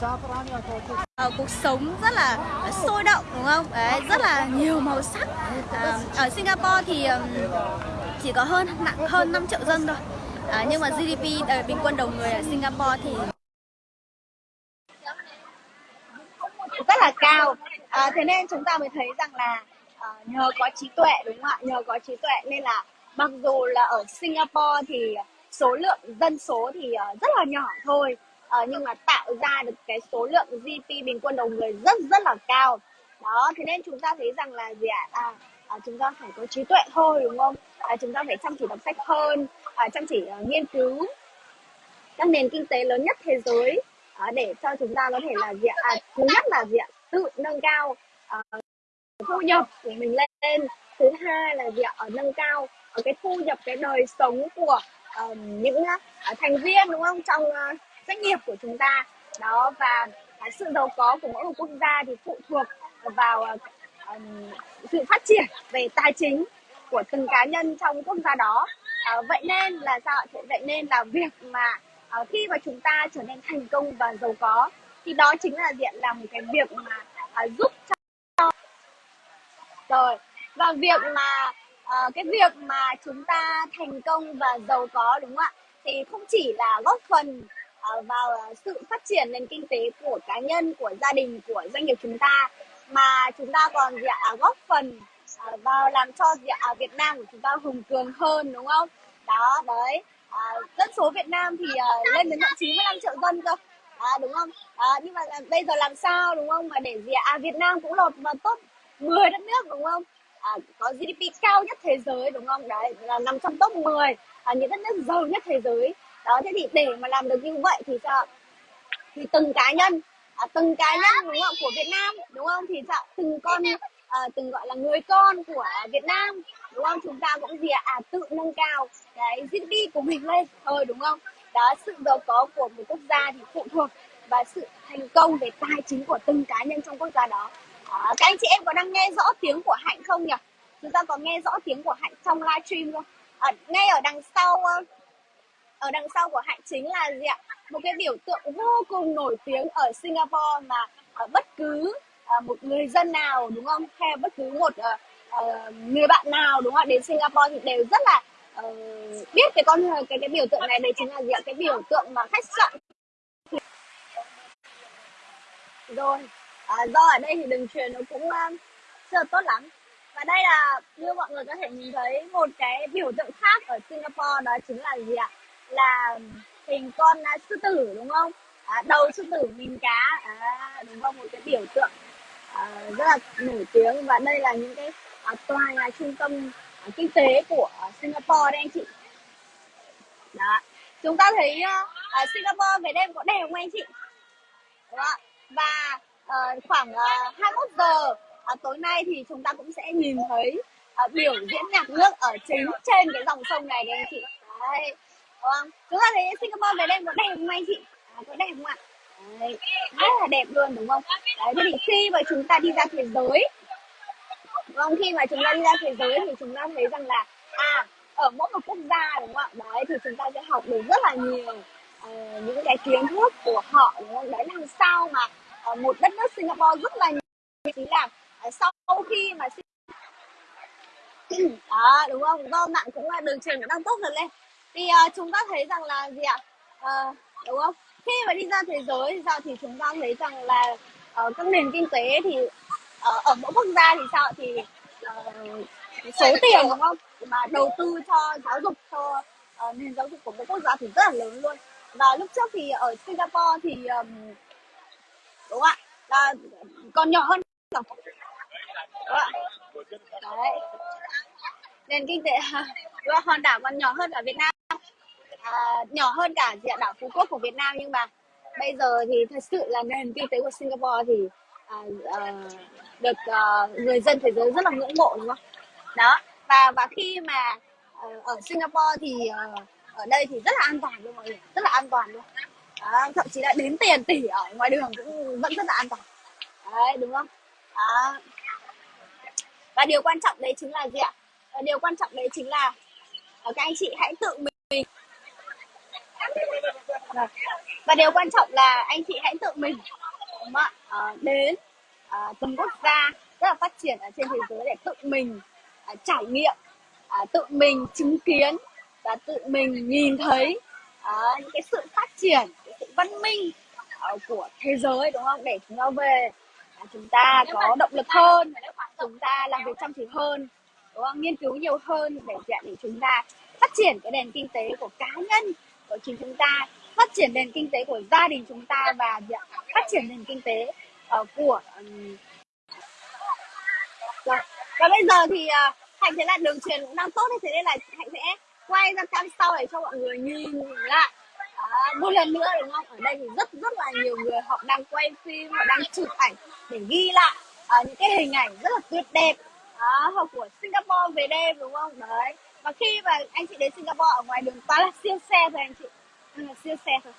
Ờ, cuộc sống rất là sôi động đúng không? Đấy, rất là nhiều màu sắc. À, ở Singapore thì chỉ có hơn nặng hơn 5 triệu dân thôi. À, nhưng mà GDP uh, ờ, bình quân đầu người ở Singapore thì rất là cao. À, thế nên chúng ta mới thấy rằng là à, nhờ có trí tuệ đúng không ạ? Nhờ có trí tuệ nên là mặc dù là ở Singapore thì số lượng dân số thì rất là nhỏ thôi uh, nhưng mà tạo ra được cái số lượng GDP bình quân đầu người rất rất là cao. Đó thế nên chúng ta thấy rằng là gì ạ? À, à, chúng ta phải có trí tuệ thôi đúng không? À, chúng ta phải chăm chỉ đọc sách hơn à, chăm chỉ uh, nghiên cứu các nền kinh tế lớn nhất thế giới à, để cho chúng ta có thể là gì ạ? À, thứ nhất là gì ạ? Tự nâng cao uh, thu nhập của mình lên. Thứ hai là gì ạ? Ở nâng cao ở cái thu nhập cái đời sống của uh, những uh, thành viên đúng không? Trong uh, doanh nghiệp của chúng ta. Đó và sự giàu có của mỗi một quốc gia thì phụ thuộc vào um, sự phát triển về tài chính của từng cá nhân trong quốc gia đó. À, vậy nên là sao vậy nên là việc mà à, khi mà chúng ta trở nên thành công và giàu có thì đó chính là diện là một cái việc mà à, giúp cho rồi và việc mà cái việc mà chúng ta thành công và giàu có đúng không ạ? Thì không chỉ là góp phần vào à, sự phát triển nền kinh tế của cá nhân của gia đình của doanh nghiệp chúng ta. Mà chúng ta còn gì ạ? À, góp phần à, vào làm cho gì ạ? Việt Nam của chúng ta hùng cường hơn đúng không? Đó đấy. À, dân số Việt Nam thì uh, lên đến tận 95 triệu dân cơ. À, đúng không? À, nhưng mà bây giờ làm sao đúng không? Mà để gì ạ? À, Việt Nam cũng lọt vào top 10 đất nước đúng không? À, có GDP cao nhất thế giới đúng không? Đấy là nằm trong top 10 à, những đất nước giàu nhất thế giới đó thế thì để mà làm được như vậy thì sợ. Thì từng cá nhân à, từng cá nhân đúng không của Việt Nam đúng không? Thì sợ từng con à, từng gọi là người con của Việt Nam đúng không? Chúng ta cũng gì à, à tự nâng cao cái GDP của mình lên. Thôi đúng không? Đó sự giàu có của một quốc gia thì phụ thuộc và sự thành công về tài chính của từng cá nhân trong quốc gia đó. À, các anh chị em có đang nghe rõ tiếng của hạnh không nhỉ? Chúng ta có nghe rõ tiếng của hạnh trong livestream không? À, ngay ở đằng sau ở đằng sau của hạnh chính là gì ạ? Một cái biểu tượng vô cùng nổi tiếng ở singapore mà uh, bất cứ uh, một người dân nào đúng không? Hay bất cứ một uh, uh, người bạn nào đúng không đến singapore thì đều rất là uh, biết cái con cái cái biểu tượng này. Đấy chính là gì ạ? Cái biểu tượng mà khách sạn. Rồi à, do ở đây thì đường truyền nó cũng uh, chưa tốt lắm. Và đây là như mọi người có thể nhìn thấy một cái biểu tượng khác ở Singapore đó chính là gì ạ? Là hình con uh, sư tử đúng không? À, đầu sư tử mình cá. À, đúng không? Một cái biểu tượng à, rất là nổi tiếng. Và đây là những cái à, tòa nhà trung tâm à, kinh tế của Singapore đây anh chị. Đó. Chúng ta thấy uh, Singapore về đêm có đẹp không anh chị? Đúng không? và uh, khoảng uh, 21 giờ uh, tối nay thì chúng ta cũng sẽ nhìn thấy uh, biểu diễn nhạc nước ở chính trên cái dòng sông này đấy anh chị. Đấy. Vâng, không chúng ta thấy Singapore về đây có đẹp không anh chị? À, có đẹp không ạ? Đấy, rất là đẹp luôn đúng không? Đấy thế thì khi mà chúng ta đi ra thế giới đúng không khi mà chúng ta đi ra thế giới thì chúng ta thấy rằng là à ở mỗi một quốc gia đúng không ạ? Đấy thì chúng ta sẽ học được rất là nhiều uh, những cái kiến thức của họ đúng không? Đấy làm sao mà uh, một đất nước Singapore rất là nhiều chính là uh, sau khi mà đó đúng không? Do bạn cũng là đường truyền đang tốt hơn lên thì uh, chúng ta thấy rằng là gì ạ? Uh, đúng không? Khi mà đi ra thế giới thì sao? Thì chúng ta thấy rằng là uh, các nền kinh tế thì uh, ở mỗi quốc gia thì sao thì uh, số tiền đúng không? Mà đầu tư cho giáo dục cho uh, nền giáo dục của mỗi quốc gia thì rất là lớn luôn. Và lúc trước thì ở Singapore thì um, đúng ạ? Là còn nhỏ hơn. Đúng ạ? Đấy. Nền kinh tế đúng không? hòn đảo còn nhỏ hơn cả Việt Nam Ờ, nhỏ hơn cả diện đảo Phú Quốc của Việt Nam nhưng mà bây giờ thì thật sự là nền kinh tế của Singapore thì uh, uh, được uh, người dân thế giới rất là ngưỡng mộ đúng không? Đó và và khi mà uh, ở Singapore thì uh, ở đây thì rất là an toàn luôn mọi người rất là an toàn luôn. Đó, thậm chí là đến tiền tỷ ở ngoài đường cũng vẫn rất là an toàn. Đấy đúng không? Đó. và điều quan trọng đấy chính là gì ạ? Điều quan trọng đấy chính là các anh chị hãy tự mình và điều quan trọng là anh chị hãy tự mình đúng không ạ? Ờ, đến à, từng quốc gia rất là phát triển ở trên thế giới để tự mình à, trải nghiệm à, tự mình chứng kiến và tự mình nhìn thấy à, những cái sự phát triển cái sự văn minh à, của thế giới đúng không? Để chúng ta về à, chúng ta có động lực hơn chúng ta làm việc chăm chỉ hơn đúng không? Nghiên cứu nhiều hơn để để chúng ta phát triển cái nền kinh tế của cá nhân của chính chúng ta phát triển nền kinh tế của gia đình chúng ta và phát triển nền kinh tế uh, của um... rồi. và bây giờ thì uh, hạnh thấy là đường truyền cũng đang tốt thế nên là hạnh sẽ quay ra cam sau để cho mọi người nhìn lại. À, một lần nữa đúng không? Ở đây thì rất rất là nhiều người họ đang quay phim họ đang chụp ảnh để ghi lại à, những cái hình ảnh rất là tuyệt đẹp à, của Singapore về đêm đúng không? Đấy và khi mà anh chị đến Singapore ở ngoài đường toàn là siêu xe thôi anh chị. Là siêu xe thôi.